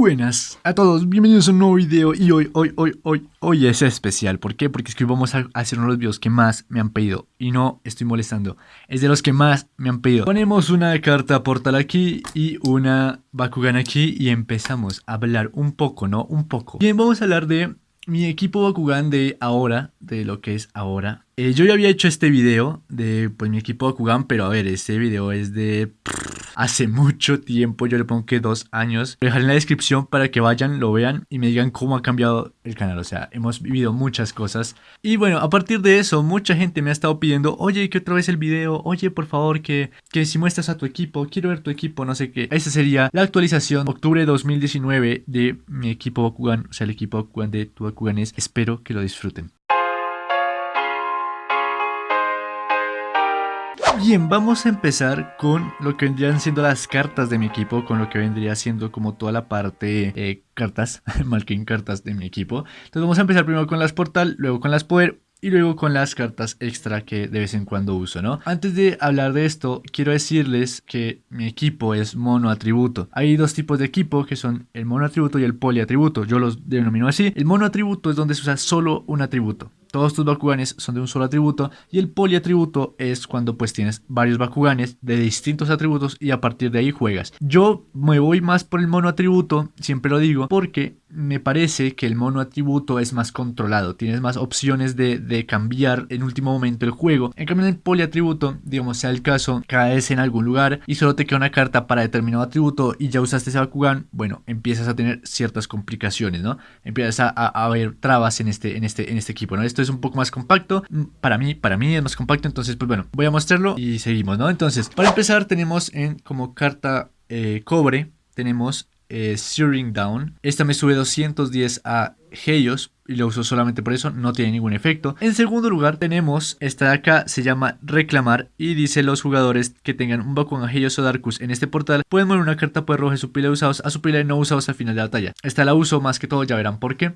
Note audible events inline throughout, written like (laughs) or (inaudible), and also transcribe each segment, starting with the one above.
Buenas a todos, bienvenidos a un nuevo video y hoy, hoy, hoy, hoy, hoy es especial. ¿Por qué? Porque es que hoy vamos a hacer uno de los videos que más me han pedido y no estoy molestando. Es de los que más me han pedido. Ponemos una carta portal aquí y una Bakugan aquí y empezamos a hablar un poco, ¿no? Un poco. Bien, vamos a hablar de mi equipo Bakugan de ahora, de lo que es ahora. Eh, yo ya había hecho este video de pues mi equipo Bakugan, pero a ver, este video es de hace mucho tiempo, yo le pongo que dos años. Lo dejaré en la descripción para que vayan, lo vean y me digan cómo ha cambiado el canal. O sea, hemos vivido muchas cosas. Y bueno, a partir de eso, mucha gente me ha estado pidiendo, oye, que otra vez el video, oye, por favor, que, que si muestras a tu equipo, quiero ver tu equipo, no sé qué. Esa sería la actualización octubre 2019 de mi equipo Bakugan, o sea, el equipo Bakugan de tu Bakuganes. Espero que lo disfruten. Bien, vamos a empezar con lo que vendrían siendo las cartas de mi equipo, con lo que vendría siendo como toda la parte eh, cartas, (laughs) en cartas de mi equipo. Entonces vamos a empezar primero con las portal, luego con las poder y luego con las cartas extra que de vez en cuando uso, ¿no? Antes de hablar de esto, quiero decirles que mi equipo es mono atributo. Hay dos tipos de equipo que son el mono atributo y el poli atributo. Yo los denomino así. El mono atributo es donde se usa solo un atributo todos tus Bakuganes son de un solo atributo y el poliatributo es cuando pues tienes varios Bakuganes de distintos atributos y a partir de ahí juegas. Yo me voy más por el mono atributo, siempre lo digo, porque me parece que el mono atributo es más controlado, tienes más opciones de, de cambiar en último momento el juego. En cambio en el poliatributo, digamos sea el caso, caes en algún lugar y solo te queda una carta para determinado atributo y ya usaste ese Bakugan, bueno, empiezas a tener ciertas complicaciones, ¿no? Empiezas a, a, ver trabas en este, en este, en este equipo, ¿no? Esto es un poco más compacto. Mm, para mí, para mí es más compacto. Entonces, pues bueno, voy a mostrarlo y seguimos, ¿no? Entonces, para empezar tenemos en como carta eh, cobre, tenemos eh, Searing Down. Esta me sube 210 a Heios y lo uso solamente por eso, no tiene ningún efecto. En segundo lugar tenemos esta de acá, se llama Reclamar y dice los jugadores que tengan un Bakugan Heios o Darkus en este portal pueden mover una carta por roja de su pila usados a su pila no usados al final de la batalla. Esta la uso más que todo, ya verán por qué.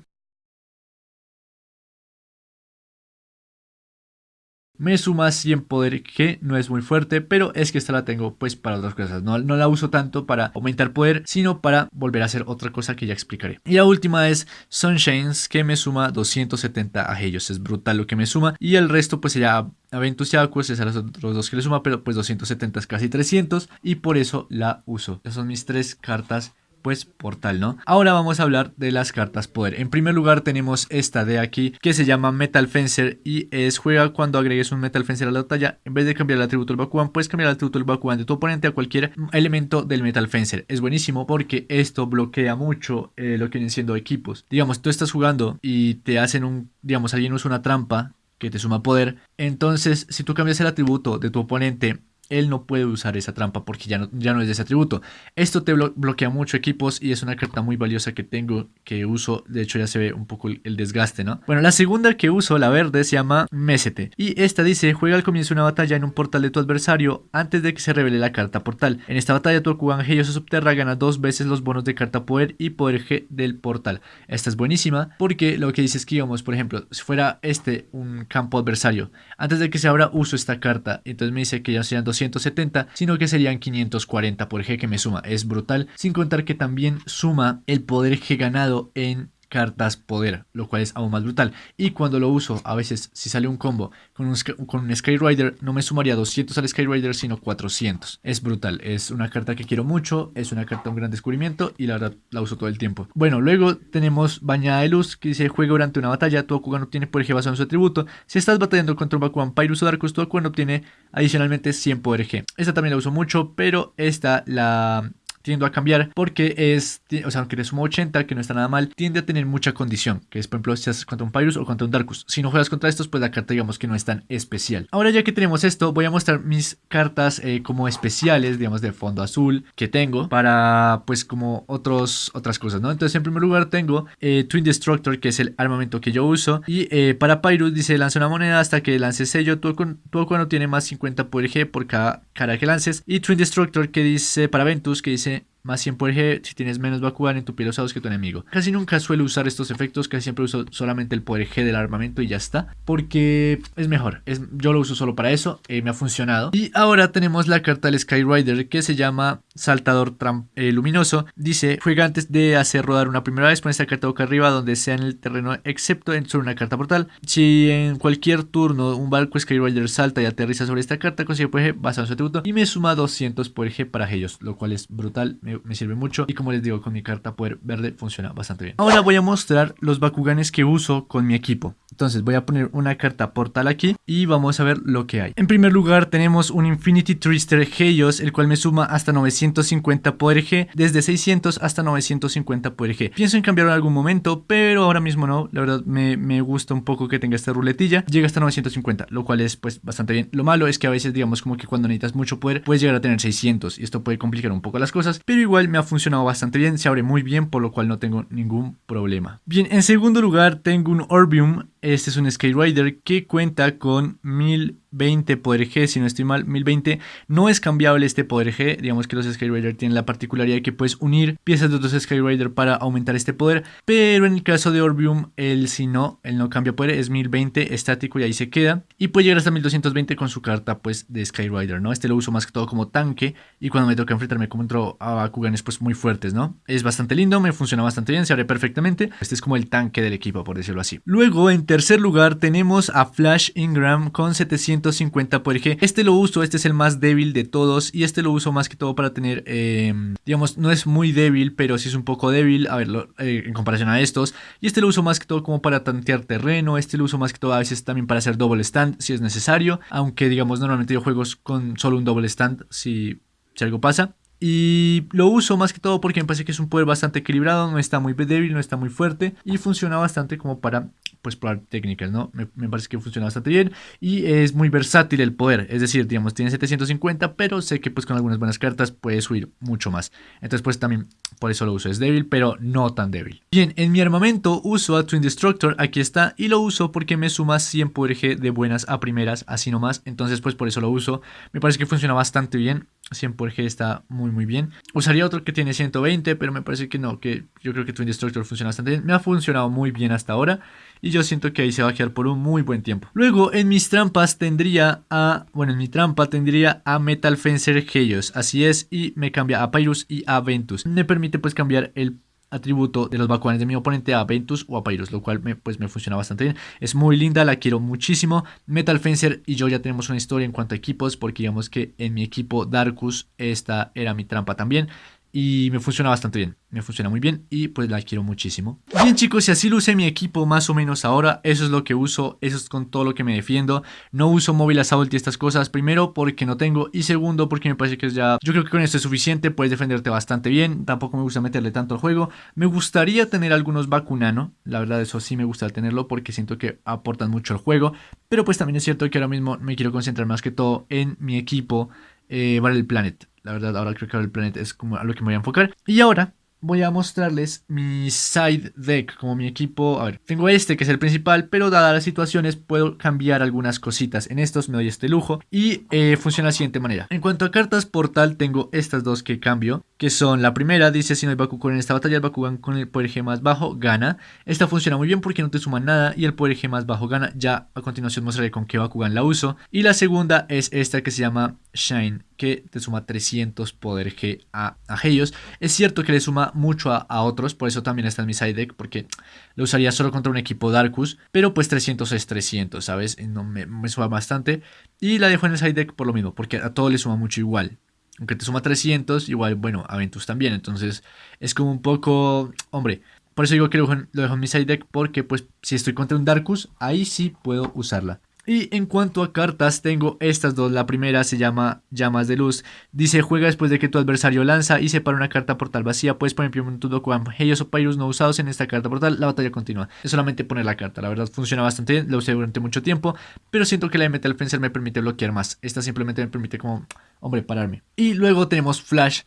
Me suma 100 poder que no es muy fuerte, pero es que esta la tengo pues para otras cosas. No, no la uso tanto para aumentar poder, sino para volver a hacer otra cosa que ya explicaré. Y la última es Sunshines, que me suma 270 a ellos. Es brutal lo que me suma. Y el resto pues sería Aventus y Aquos, es a los otros dos que le suma, pero pues 270 es casi 300. Y por eso la uso. Esas son mis tres cartas pues portal, ¿no? Ahora vamos a hablar de las cartas poder. En primer lugar tenemos esta de aquí que se llama Metal Fencer y es juega cuando agregues un Metal Fencer a la batalla. En vez de cambiar el atributo del Bakugan, puedes cambiar el atributo del Bakugan de tu oponente a cualquier elemento del Metal Fencer. Es buenísimo porque esto bloquea mucho eh, lo que vienen siendo equipos. Digamos, tú estás jugando y te hacen un, digamos, alguien usa una trampa que te suma poder. Entonces, si tú cambias el atributo de tu oponente él no puede usar esa trampa porque ya no, ya no es de ese atributo. Esto te bloquea mucho equipos y es una carta muy valiosa que tengo, que uso. De hecho ya se ve un poco el, desgaste, ¿no? Bueno, la segunda que uso, la verde, se llama Mesete. Y esta dice, juega al comienzo de una batalla en un portal de tu adversario antes de que se revele la carta portal. En esta batalla tu Okugan G Subterra gana dos veces los bonos de carta poder y poder G del portal. Esta es buenísima porque lo que dice es que, digamos, por ejemplo, si fuera este un campo adversario, antes de que se abra uso esta carta. Entonces me dice que ya sean dos 270, sino que serían 540 por G que me suma. Es brutal, sin contar que también suma el poder G ganado en cartas poder, lo cual es aún más brutal. Y cuando lo uso, a veces si sale un combo con un, con un Skyrider, no me sumaría 200 al Skyrider, sino 400. Es brutal, es una carta que quiero mucho, es una carta un gran descubrimiento y la verdad la uso todo el tiempo. Bueno, luego tenemos Bañada de Luz, que dice juega durante una batalla, tu obtiene poder G basado en su atributo. Si estás batallando contra un Bakugan Pyrus o Darkus, tu obtiene adicionalmente 100 poder G. Esta también la uso mucho, pero esta la tiendo a cambiar porque es, o sea, aunque le sumo 80, que no está nada mal, tiende a tener mucha condición, que es por ejemplo si haces contra un Pyrus o contra un Darkus. Si no juegas contra estos, pues la carta digamos que no es tan especial. Ahora ya que tenemos esto, voy a mostrar mis cartas eh, como especiales, digamos de fondo azul, que tengo para pues como otros, otras cosas, ¿no? Entonces en primer lugar tengo eh, Twin Destructor, que es el armamento que yo uso, y eh, para Pyrus dice lanza una moneda hasta que lance sello, todo, cuando tiene más 50 por G por cada cara que lances, y Twin Destructor que dice para Ventus, que dice minute más 100 poder G si tienes menos Bakugan en tu piel usados que tu enemigo. Casi nunca suelo usar estos efectos, casi siempre uso solamente el poder G del armamento y ya está, porque es mejor. Es, yo lo uso solo para eso, eh, me ha funcionado. Y ahora tenemos la carta del Skyrider que se llama Saltador eh, Luminoso. Dice, juega antes de hacer rodar una primera vez, pon esta carta boca arriba donde sea en el terreno, excepto en sobre una carta portal. Si en cualquier turno un barco Skyrider salta y aterriza sobre esta carta, consigue poder G basado en su atributo y me suma 200 poder G para ellos, lo cual es brutal, me sirve mucho. Y como les digo, con mi carta poder verde funciona bastante bien. Ahora voy a mostrar los Bakuganes que uso con mi equipo. Entonces voy a poner una carta portal aquí y vamos a ver lo que hay. En primer lugar tenemos un Infinity Twister Heios, el cual me suma hasta 950 poder G, desde 600 hasta 950 poder G. Pienso en cambiarlo en algún momento, pero ahora mismo no. La verdad me, me gusta un poco que tenga esta ruletilla. Llega hasta 950, lo cual es pues bastante bien. Lo malo es que a veces digamos como que cuando necesitas mucho poder puedes llegar a tener 600 y esto puede complicar un poco las cosas, pero igual me ha funcionado bastante bien, se abre muy bien, por lo cual no tengo ningún problema. Bien, en segundo lugar tengo un Orbium este es un Skyrider que cuenta con 1020 poder G, si no estoy mal, 1020. No es cambiable este poder G, digamos que los Skyrider tienen la particularidad de que puedes unir piezas de otros Skyrider para aumentar este poder, pero en el caso de Orbium, él si no, él no cambia poder, es 1020 estático y ahí se queda. Y puede llegar hasta 1220 con su carta pues de Skyrider, ¿no? Este lo uso más que todo como tanque y cuando me toca enfrentarme contra a Bakuganes pues muy fuertes, ¿no? Es bastante lindo, me funciona bastante bien, se abre perfectamente. Este es como el tanque del equipo, por decirlo así. Luego en tercer lugar tenemos a Flash Ingram con 750 por. Este lo uso, este es el más débil de todos y este lo uso más que todo para tener, em, digamos, no es muy débil, pero sí es un poco débil, a ver, eh, en comparación a estos. Y este lo uso más que todo como para tantear terreno, este lo uso más que todo a veces también para hacer double stand si es necesario, aunque digamos normalmente yo juego con solo un double stand si algo pasa. Y lo uso más que todo porque me parece que es un poder bastante equilibrado, no está muy débil, no está muy fuerte y funciona bastante como para pues probar técnicas, ¿no? Me, parece que funciona bastante bien y es muy versátil el poder, es decir, digamos, tiene 750, pero sé que pues con algunas buenas cartas puede subir mucho más. Entonces pues también por eso lo uso, es débil, pero no tan débil. Bien, en mi armamento uso a Twin Destructor, aquí está, y lo uso porque me suma 100 poder G de buenas a primeras, así nomás, entonces pues por eso lo uso. Me parece que funciona bastante bien, 100 por G está muy muy bien. Usaría otro que tiene 120, pero me parece que no, que yo creo que Twin Destructor funciona bastante bien. Me ha funcionado muy bien hasta ahora y yo siento que ahí se va a quedar por un muy buen tiempo. Luego en mis trampas tendría a, bueno en mi trampa tendría a Metal Fencer Helios, así es, y me cambia a Pyrus y a Ventus. Me permite pues cambiar el atributo de los Bakuganes de mi oponente a Ventus o a Pyrus, lo cual me, pues me funciona bastante bien. Es muy linda, la quiero muchísimo. Metal Fencer y yo ya tenemos una historia en cuanto a equipos, porque digamos que en mi equipo Darkus esta era mi trampa también y me funciona bastante bien, me funciona muy bien y pues la quiero muchísimo. Bien chicos, y así usé mi equipo más o menos ahora, eso es lo que uso, eso es con todo lo que me defiendo. No uso móvil assault y estas cosas, primero porque no tengo y segundo porque me parece que es ya, yo creo que con esto es suficiente, puedes defenderte bastante bien, tampoco me gusta meterle tanto al juego. Me gustaría tener algunos Bakunano, la verdad eso sí me gusta tenerlo porque siento que aportan mucho al juego, pero pues también es cierto que ahora mismo me quiero concentrar más que todo en mi equipo eh, el Planet. La verdad, ahora creo que el Planet es como a lo que me voy a enfocar. Y ahora voy a mostrarles mi side deck, como mi equipo. A ver, tengo este que es el principal, pero dadas las situaciones puedo cambiar algunas cositas. En estos me doy este lujo y eh, funciona de la siguiente manera. En cuanto a cartas portal, tengo estas dos que cambio, que son la primera, dice si no hay Bakugan en esta batalla, el Bakugan con el poder G más bajo gana. Esta funciona muy bien porque no te suma nada y el poder G más bajo gana. Ya a continuación mostraré con qué Bakugan la uso. Y la segunda es esta que se llama Shine, que te suma 300 poder G a, a ellos. Es cierto que le suma mucho a, otros, por eso también está en mi side deck, porque lo usaría solo contra un equipo Darkus, pero pues 300 es 300, ¿sabes? No me, me suma bastante. Y la dejo en el side deck por lo mismo, porque a todo le suma mucho igual. Aunque te suma 300, igual, bueno, a Ventus también. Entonces es como un poco, hombre, por eso digo que lo dejo en mi side deck, porque pues si estoy contra un Darkus, ahí sí puedo usarla. Y en cuanto a cartas, tengo estas dos. La primera se llama Llamas de Luz. Dice, juega después de que tu adversario lanza y separa una carta portal vacía. Puedes poner en tu Dokugan Helios o Pyrus no usados en esta carta portal. La batalla continúa. Es solamente poner la carta. La verdad funciona bastante bien. La usé durante mucho tiempo. Pero siento que la de Metal Fencer me permite bloquear más. Esta simplemente me permite como, hombre, pararme. Y luego tenemos Flash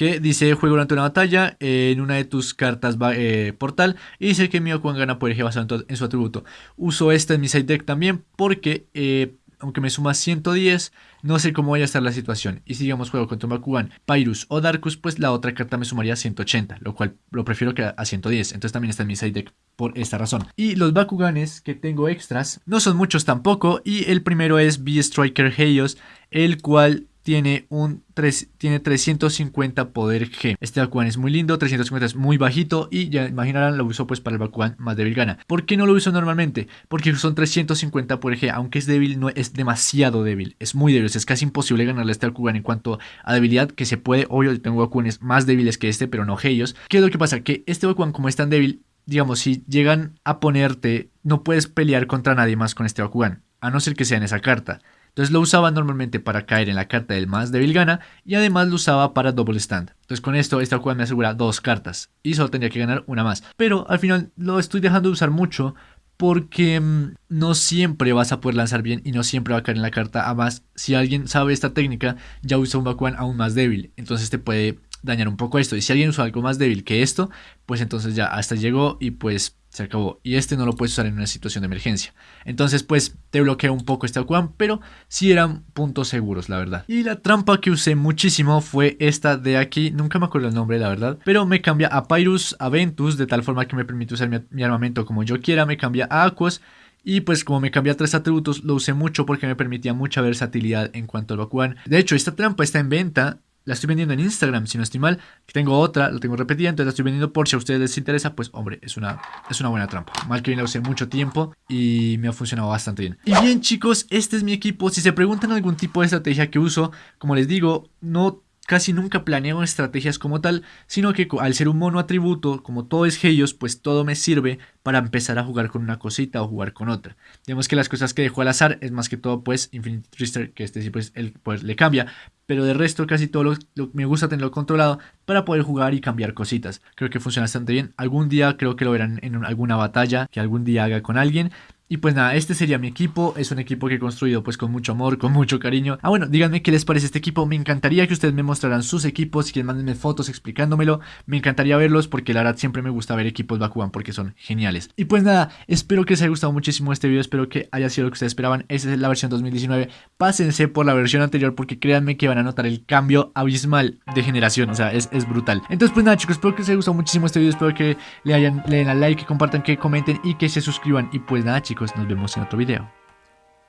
que dice juego durante una batalla en una de tus cartas eh, portal y dice que mi Okuan gana por eje basado en, su atributo. Uso esta en mi side deck también porque eh, aunque me suma 110, no sé cómo vaya a estar la situación. Y si digamos juego contra un Bakugan, Pyrus o Darkus, pues la otra carta me sumaría 180, lo cual lo prefiero que a 110. Entonces también está en mi side deck por esta razón. Y los Bakuganes que tengo extras no son muchos tampoco. Y el primero es B-Striker Heios, el cual tiene, un 3, tiene 350 poder G. Este Bakugan es muy lindo, 350 es muy bajito y ya imaginarán lo uso pues para el Bakugan más débil gana. ¿Por qué no lo uso normalmente? Porque son 350 poder G, aunque es débil, no es demasiado débil, es muy débil, es casi imposible ganarle a este Bakugan en cuanto a debilidad que se puede, obvio tengo Bakuganes más débiles que este, pero no Heios. ¿Qué es lo que pasa? Que este Bakugan como es tan débil, digamos, si llegan a ponerte, no puedes pelear contra nadie más con este Bakugan, a no ser que sea en esa carta. Entonces lo usaba normalmente para caer en la carta del más débil gana y además lo usaba para double stand. Entonces con esto esta jugada me asegura dos cartas y solo tendría que ganar una más. Pero al final lo estoy dejando de usar mucho porque mm, no siempre vas a poder lanzar bien y no siempre va a caer en la carta. Además, si alguien sabe esta técnica, ya usa un Bakugan aún más débil. Entonces te puede dañar un poco esto. Y si alguien usa algo más débil que esto, pues entonces ya hasta llegó y pues se acabó. Y este no lo puedes usar en una situación de emergencia. Entonces, pues te bloquea un poco este Aquan, pero sí eran puntos seguros, la verdad. Y la trampa que usé muchísimo fue esta de aquí. Nunca me acuerdo el nombre, la verdad. Pero me cambia a Pyrus, a Ventus, de tal forma que me permite usar mi, armamento como yo quiera. Me cambia a Aquos. Y pues como me cambia a tres atributos, lo usé mucho porque me permitía mucha versatilidad en cuanto al Bakugan. De hecho, esta trampa está en venta la estoy vendiendo en Instagram, si no estoy mal. Tengo otra, la tengo repetida, entonces la estoy vendiendo por si a ustedes les interesa. Pues hombre, es una, es una buena trampa. Mal que bien la usé mucho tiempo y me ha funcionado bastante bien. Y bien chicos, este es mi equipo. Si se preguntan algún tipo de estrategia que uso, como les digo, no casi nunca planeo estrategias como tal, sino que al ser un mono atributo, como todo es Heios, pues todo me sirve para empezar a jugar con una cosita o jugar con otra. Digamos que las cosas que dejo al azar es más que todo pues Infinity Twister, que este sí pues poder le cambia, pero de resto casi todo lo, me gusta tenerlo controlado para poder jugar y cambiar cositas. Creo que funciona bastante bien. Algún día creo que lo verán en alguna batalla que algún día haga con alguien. Y pues nada, este sería mi equipo, es un equipo que he construido pues con mucho amor, con mucho cariño. Ah bueno, díganme qué les parece este equipo, me encantaría que ustedes me mostraran sus equipos, si quieren mándenme fotos explicándomelo, me encantaría verlos porque la verdad siempre me gusta ver equipos Bakugan porque son geniales. Y pues nada, espero que les haya gustado muchísimo este video, espero que haya sido lo que ustedes esperaban, esta es la versión 2019, pásense por la versión anterior porque créanme que van a notar el cambio abismal de generación, o sea, es, es brutal. Entonces pues nada chicos, espero que les haya gustado muchísimo este video, espero que le, hayan, le den al like, que compartan, que comenten y que se suscriban. Y pues nada nos vemos en otro video.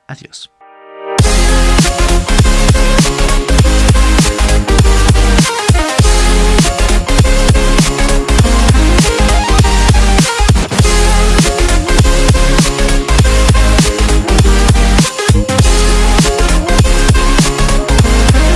Adiós.